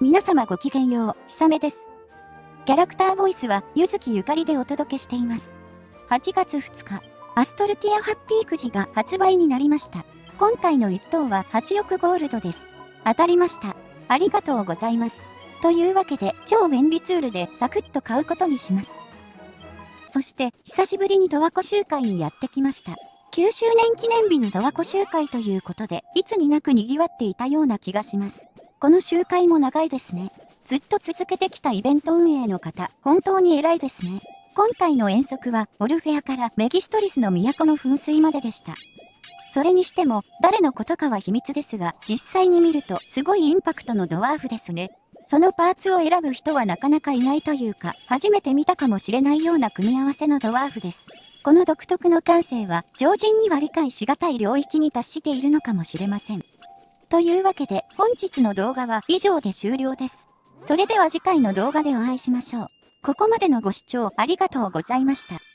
皆様ごきげんよう、ひさめです。キャラクターボイスは、ゆずきゆかりでお届けしています。8月2日、アストルティアハッピーくじが発売になりました。今回の1等は8億ゴールドです。当たりました。ありがとうございます。というわけで、超便利ツールでサクッと買うことにします。そして、久しぶりにドワコ集会にやってきました。9周年記念日にドワコ集会ということで、いつになく賑わっていたような気がします。この集会も長いですね。ずっと続けてきたイベント運営の方、本当に偉いですね。今回の遠足は、オルフェアからメギストリスの都の噴水まででした。それにしても、誰のことかは秘密ですが、実際に見ると、すごいインパクトのドワーフですね。そのパーツを選ぶ人はなかなかいないというか、初めて見たかもしれないような組み合わせのドワーフです。この独特の感性は、常人には理解しがたい領域に達しているのかもしれません。というわけで本日の動画は以上で終了です。それでは次回の動画でお会いしましょう。ここまでのご視聴ありがとうございました。